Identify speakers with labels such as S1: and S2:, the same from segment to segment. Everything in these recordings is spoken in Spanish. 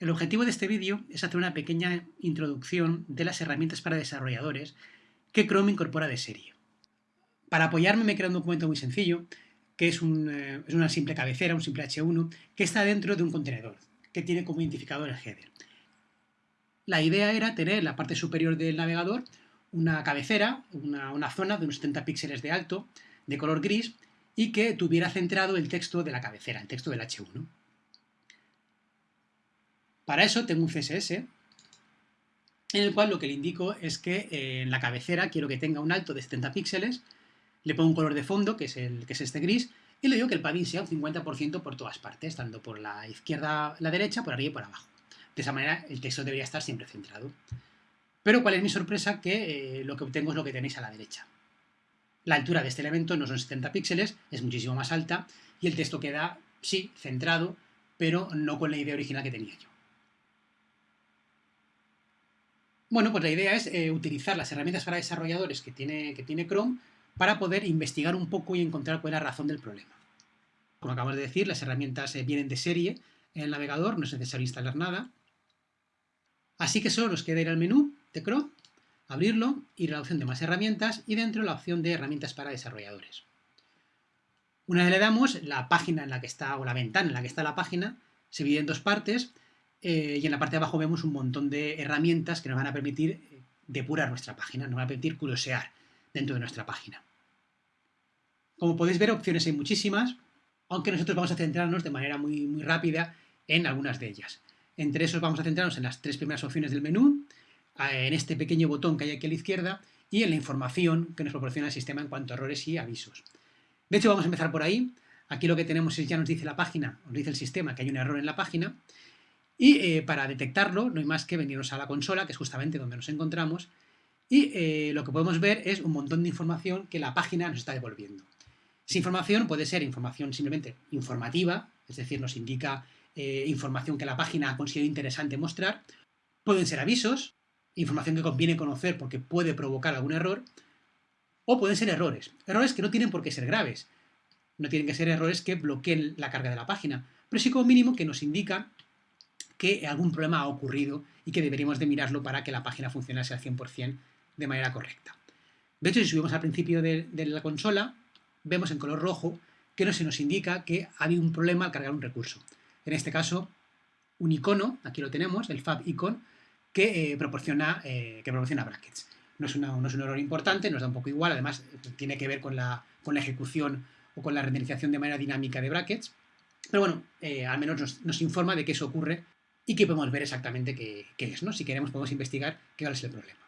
S1: El objetivo de este vídeo es hacer una pequeña introducción de las herramientas para desarrolladores que Chrome incorpora de serie. Para apoyarme me he creado un documento muy sencillo, que es, eh, una simple cabecera, un simple H1, que está dentro de un contenedor, que tiene como identificador el header. La idea era tener en la parte superior del navegador una cabecera, una, zona de unos 70 píxeles de alto, de color gris, y que tuviera centrado el texto de la cabecera, el texto del H1. Para eso tengo un CSS, en el cual lo que le indico es que eh, en la cabecera quiero que tenga un alto de 70 píxeles, le pongo un color de fondo, que es, el, que es este gris, y le digo que el padding sea un 50% por todas partes, tanto por la izquierda, la derecha, por arriba y por abajo. De esa manera el texto debería estar siempre centrado. Pero ¿cuál es mi sorpresa? Que eh, lo que obtengo es lo que tenéis a la derecha. La altura de este elemento no son 70 píxeles, es muchísimo más alta, y el texto queda, sí, centrado, pero no con la idea original que tenía yo. Bueno, pues la idea es eh, utilizar las herramientas para desarrolladores que tiene, que tiene Chrome para poder investigar un poco y encontrar cuál es la razón del problema. Como acabamos de decir, las herramientas eh, vienen de serie en el navegador, no es necesario instalar nada. Así que solo nos queda ir al menú de Chrome, abrirlo, ir a la opción de más herramientas y dentro la opción de herramientas para desarrolladores. Una vez le damos, la página en la que está, o la ventana en la que está la página, se divide en dos partes eh, y en la parte de abajo vemos un montón de herramientas que nos van a permitir eh, depurar nuestra página, nos van a permitir curiosear dentro de nuestra página. Como podéis ver, opciones hay muchísimas, aunque nosotros vamos a centrarnos de manera muy, muy rápida en algunas de ellas. Entre esos vamos a centrarnos en las tres primeras opciones del menú, en este pequeño botón que hay aquí a la izquierda y en la información que nos proporciona el sistema en cuanto a errores y avisos. De hecho, vamos a empezar por ahí. Aquí lo que tenemos es, ya nos dice la página, nos dice el sistema que hay un error en la página, y eh, para detectarlo no hay más que venirnos a la consola, que es justamente donde nos encontramos, y eh, lo que podemos ver es un montón de información que la página nos está devolviendo. Esa información puede ser información simplemente informativa, es decir, nos indica eh, información que la página ha considerado interesante mostrar, pueden ser avisos, información que conviene conocer porque puede provocar algún error, o pueden ser errores. Errores que no tienen por qué ser graves. No tienen que ser errores que bloqueen la carga de la página, pero sí como mínimo que nos indica que algún problema ha ocurrido y que deberíamos de mirarlo para que la página funcionase al 100% de manera correcta. De hecho, si subimos al principio de, la consola, vemos en color rojo que no se nos indica que ha habido un problema al cargar un recurso. En este caso, un icono, aquí lo tenemos, el fab icon, que, eh, proporciona, eh, que proporciona brackets. No es, un error importante, nos da un poco igual, además tiene que ver con la, con la ejecución o con la renderización de manera dinámica de brackets. Pero bueno, eh, al menos nos, informa de que eso ocurre y que podemos ver exactamente qué, es. ¿no? Si queremos podemos investigar qué es el problema.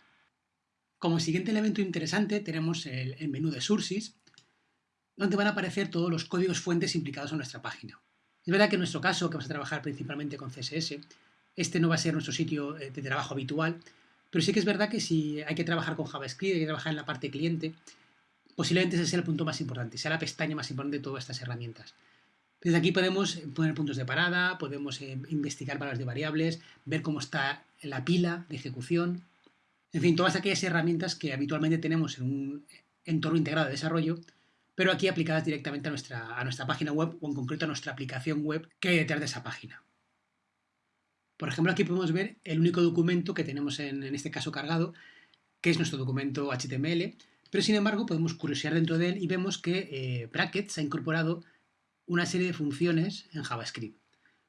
S1: Como siguiente elemento interesante tenemos el, el menú de sources, donde van a aparecer todos los códigos fuentes implicados en nuestra página. Es verdad que en nuestro caso, que vamos a trabajar principalmente con CSS, este no va a ser nuestro sitio eh, de trabajo habitual, pero sí que es verdad que si hay que trabajar con JavaScript, hay que trabajar en la parte cliente, posiblemente ese sea el punto más importante, sea la pestaña más importante de todas estas herramientas. Desde aquí podemos poner puntos de parada, podemos eh, investigar valores de variables, ver cómo está la pila de ejecución, en fin, todas aquellas herramientas que habitualmente tenemos en un entorno integrado de desarrollo, pero aquí aplicadas directamente a nuestra, a nuestra página web o en concreto a nuestra aplicación web que hay detrás de esa página. Por ejemplo, aquí podemos ver el único documento que tenemos en, este caso cargado, que es nuestro documento HTML, pero sin embargo podemos curiosear dentro de él y vemos que eh, Brackets ha incorporado una serie de funciones en JavaScript,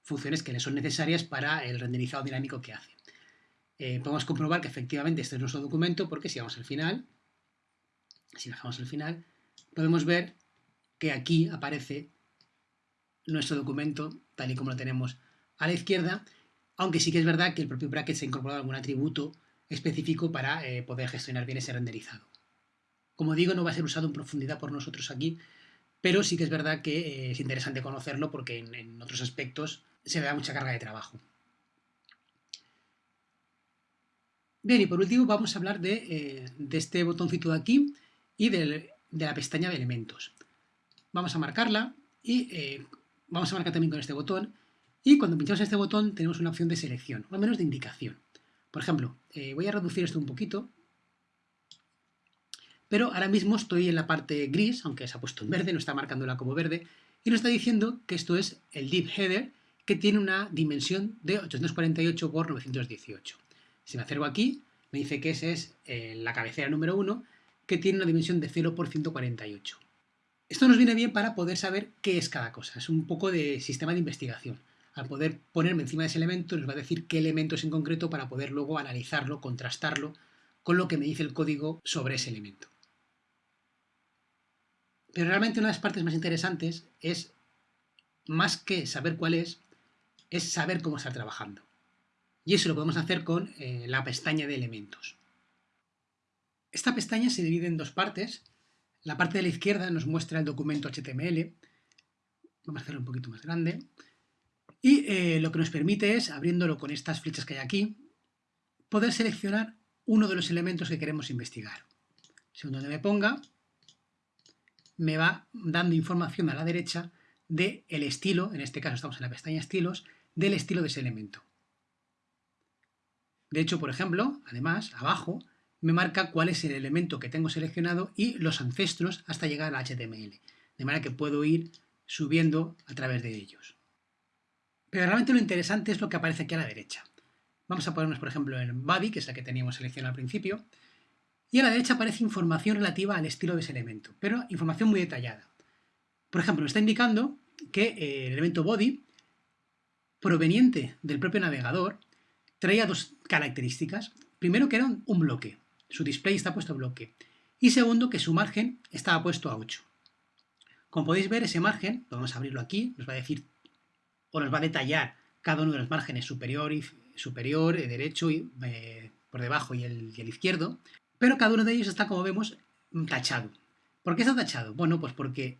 S1: funciones que le son necesarias para el renderizado dinámico que hace. Eh, podemos comprobar que efectivamente este es nuestro documento porque si vamos al final, si bajamos al final, podemos ver que aquí aparece nuestro documento tal y como lo tenemos a la izquierda aunque sí que es verdad que el propio bracket se ha incorporado algún atributo específico para eh, poder gestionar bien ese renderizado. Como digo, no va a ser usado en profundidad por nosotros aquí, pero sí que es verdad que eh, es interesante conocerlo porque en, otros aspectos se le da mucha carga de trabajo. Bien, y por último vamos a hablar de, eh, este botoncito de aquí y de, la pestaña de elementos. Vamos a marcarla y vamos a marcar también con este botón y cuando pinchamos este botón tenemos una opción de selección, o al menos de indicación. Por ejemplo, eh, voy a reducir esto un poquito, pero ahora mismo estoy en la parte gris, aunque se ha puesto en verde, no está marcándola como verde, y nos está diciendo que esto es el div header que tiene una dimensión de 848 por 918. Si me acerco aquí, me dice que esa es eh, la cabecera número 1, que tiene una dimensión de 0 por 148. Esto nos viene bien para poder saber qué es cada cosa. Es un poco de sistema de investigación. Al poder ponerme encima de ese elemento, nos va a decir qué elemento es en concreto para poder luego analizarlo, contrastarlo con lo que me dice el código sobre ese elemento. Pero realmente una de las partes más interesantes es, más que saber cuál es, es saber cómo está trabajando. Y eso lo podemos hacer con eh, la pestaña de elementos. Esta pestaña se divide en dos partes. La parte de la izquierda nos muestra el documento HTML. Vamos a hacerlo un poquito más grande. Y eh, lo que nos permite es, abriéndolo con estas flechas que hay aquí, poder seleccionar uno de los elementos que queremos investigar. Según donde me ponga, me va dando información a la derecha del estilo, en este caso estamos en la pestaña estilos, del estilo de ese elemento. De hecho, por ejemplo, además, abajo, me marca cuál es el elemento que tengo seleccionado y los ancestros hasta llegar al HTML. De manera que puedo ir subiendo a través de ellos. Pero realmente lo interesante es lo que aparece aquí a la derecha. Vamos a ponernos, por ejemplo, en body, que es la que teníamos seleccionada al principio, y a la derecha aparece información relativa al estilo de ese elemento, pero información muy detallada. Por ejemplo, está indicando que eh, el elemento body, proveniente del propio navegador, traía dos características. Primero, que era un bloque. Su display está puesto a bloque. Y segundo, que su margen estaba puesto a 8. Como podéis ver, ese margen, vamos a abrirlo aquí, nos va a decir o nos va a detallar cada uno de los márgenes superior, y, superior eh, derecho y eh, por debajo y el, y el izquierdo, pero cada uno de ellos está, como vemos, tachado. ¿Por qué está tachado? Bueno, pues porque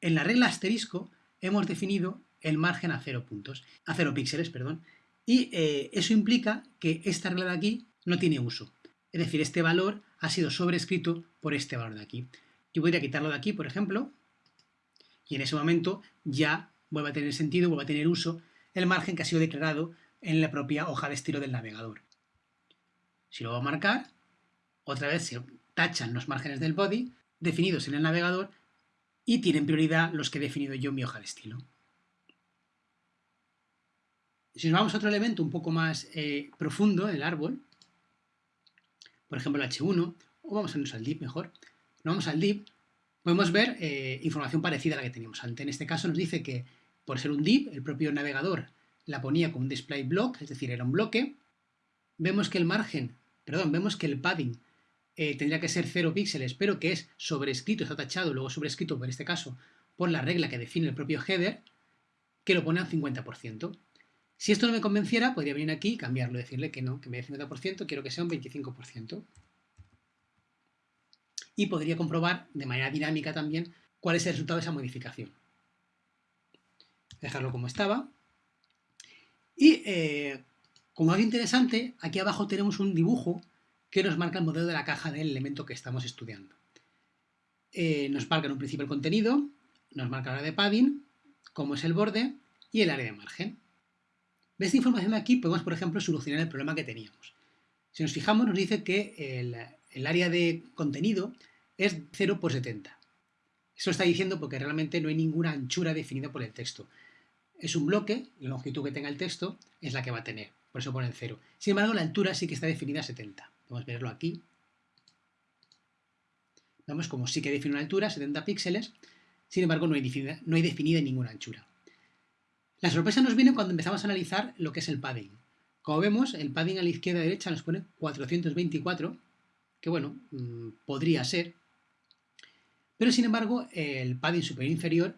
S1: en la regla asterisco hemos definido el margen a 0 puntos, a 0 píxeles, perdón, y eh, eso implica que esta regla de aquí no tiene uso. Es decir, este valor ha sido sobrescrito por este valor de aquí. Yo podría quitarlo de aquí, por ejemplo, y en ese momento ya vuelve a tener sentido, vuelve a tener uso el margen que ha sido declarado en la propia hoja de estilo del navegador. Si lo voy a marcar, otra vez se tachan los márgenes del body definidos en el navegador y tienen prioridad los que he definido yo en mi hoja de estilo. Si nos vamos a otro elemento un poco más eh, profundo del árbol, por ejemplo el H1, o vamos a irnos al div mejor, nos vamos al div, podemos ver eh, información parecida a la que teníamos antes. En este caso nos dice que por ser un div, el propio navegador la ponía como un display block, es decir, era un bloque. Vemos que el margen, perdón, vemos que el padding eh, tendría que ser 0 píxeles, pero que es sobrescrito, está tachado, luego sobrescrito, por este caso, por la regla que define el propio header, que lo pone al 50%. Si esto no me convenciera, podría venir aquí y cambiarlo, decirle que no, que me dé 50%, quiero que sea un 25%. Y podría comprobar de manera dinámica también cuál es el resultado de esa modificación. Dejarlo como estaba. Y eh, como algo interesante, aquí abajo tenemos un dibujo que nos marca el modelo de la caja del elemento que estamos estudiando. Eh, nos marca en un principio el contenido, nos marca el área de padding, cómo es el borde y el área de margen. De esta información de aquí podemos, por ejemplo, solucionar el problema que teníamos. Si nos fijamos, nos dice que el, área de contenido es 0 por 70. Eso está diciendo porque realmente no hay ninguna anchura definida por el texto. Es un bloque, la longitud que tenga el texto es la que va a tener, por eso pone 0. Sin embargo, la altura sí que está definida a 70. A verlo aquí. Vemos como sí que define una altura, 70 píxeles, sin embargo no hay, definida, no hay definida ninguna anchura. La sorpresa nos viene cuando empezamos a analizar lo que es el padding. Como vemos, el padding a la izquierda y derecha nos pone 424, que bueno, mm, podría ser, pero sin embargo el padding superior inferior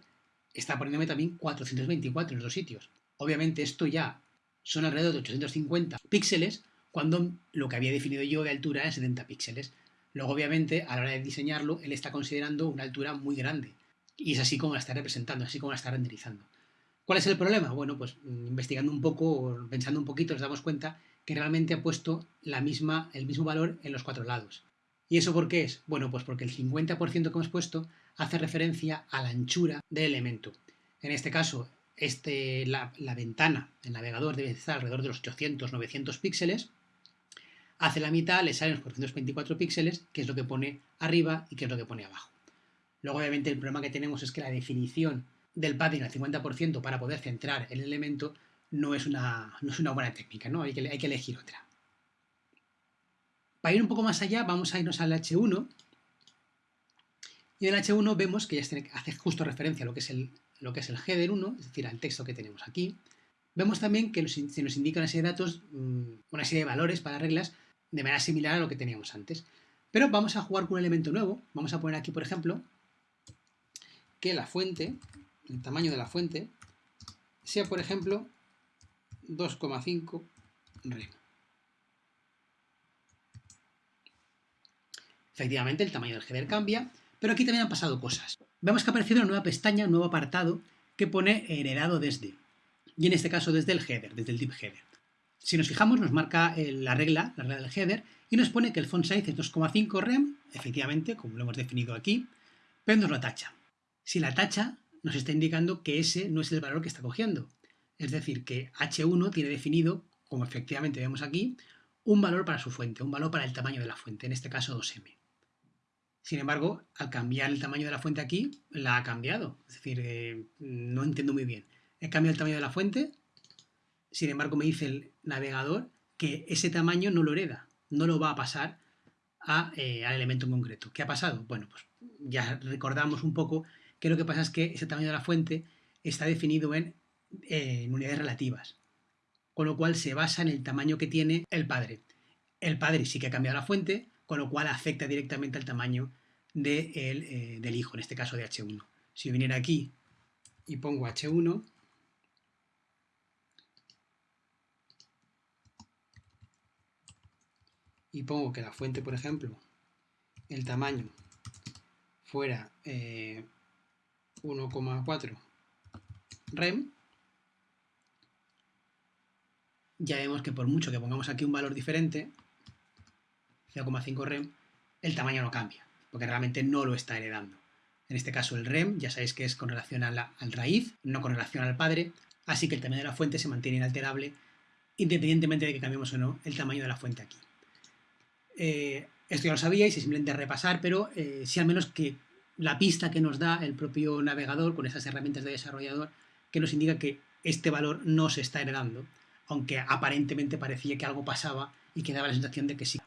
S1: está poniéndome también 424 en los dos sitios. Obviamente esto ya son alrededor de 850 píxeles, cuando lo que había definido yo de altura era 70 píxeles. Luego, obviamente, a la hora de diseñarlo, él está considerando una altura muy grande. Y es así como la está representando, así como la está renderizando. ¿Cuál es el problema? Bueno, pues mm, investigando un poco, pensando un poquito, nos damos cuenta que realmente ha puesto la misma, el mismo valor en los cuatro lados. ¿Y eso por qué es? Bueno, pues porque el 50% que hemos puesto hace referencia a la anchura del elemento. En este caso, este, la, la ventana, el navegador debe estar alrededor de los 800-900 píxeles hace la mitad, le salen los 424 píxeles, que es lo que pone arriba y que es lo que pone abajo. Luego, obviamente, el problema que tenemos es que la definición del padding al 50% para poder centrar el elemento no es una, no es una buena técnica, ¿no? Hay que, hay que elegir otra. Para ir un poco más allá, vamos a irnos al H1. Y en el H1 vemos que ya hace justo referencia a lo que es el, lo que es el header 1, es decir, al texto que tenemos aquí. Vemos también que se nos indica una serie de datos, mm, una serie de valores para reglas de manera similar a lo que teníamos antes. Pero vamos a jugar con un elemento nuevo. Vamos a poner aquí, por ejemplo, que la fuente, el tamaño de la fuente, sea, por ejemplo, 2,5 rem. Efectivamente, el tamaño del header cambia, pero aquí también han pasado cosas. Vemos que ha aparecido una nueva pestaña, un nuevo apartado, que pone heredado desde. Y en este caso desde el header, desde el div header. Si nos fijamos, nos marca la regla, la regla del header, y nos pone que el font size es 2,5 rem, efectivamente, como lo hemos definido aquí, pero nos lo tacha. Si la tacha, nos está indicando que ese no es el valor que está cogiendo. Es decir, que h1 tiene definido, como efectivamente vemos aquí, un valor para su fuente, un valor para el tamaño de la fuente, en este caso 2m. Sin embargo, al cambiar el tamaño de la fuente aquí, la ha cambiado. Es decir, eh, no entiendo muy bien. He cambiado el tamaño de la fuente, sin embargo me dice el navegador que ese tamaño no lo hereda, no lo va a pasar eh, al elemento en concreto. ¿Qué ha pasado? Bueno, pues ya recordamos un poco que lo que pasa es que ese tamaño de la fuente está definido en, unidades relativas, con lo cual se basa en el tamaño que tiene el padre. El padre sí que ha cambiado la fuente, con lo cual afecta directamente al tamaño eh, del hijo, en este caso de H1. Si viniera aquí y pongo H1, y pongo que la fuente, por ejemplo, el tamaño fuera 1,4 eh, rem, ya vemos que por mucho que pongamos aquí un valor diferente, 0,5 rem, el tamaño no cambia, porque realmente no lo está heredando. En este caso el rem, ya sabéis que es con relación al raíz, no con relación al padre, así que el tamaño de la fuente se mantiene inalterable independientemente de que cambiemos o no el tamaño de la fuente aquí. Eh, esto ya lo sabíais, es simplemente repasar, pero eh, si al menos que la pista que nos da el propio navegador con esas herramientas de desarrollador que nos indica que este valor no se está heredando, aunque aparentemente parecía que algo pasaba y que daba la sensación de que sí.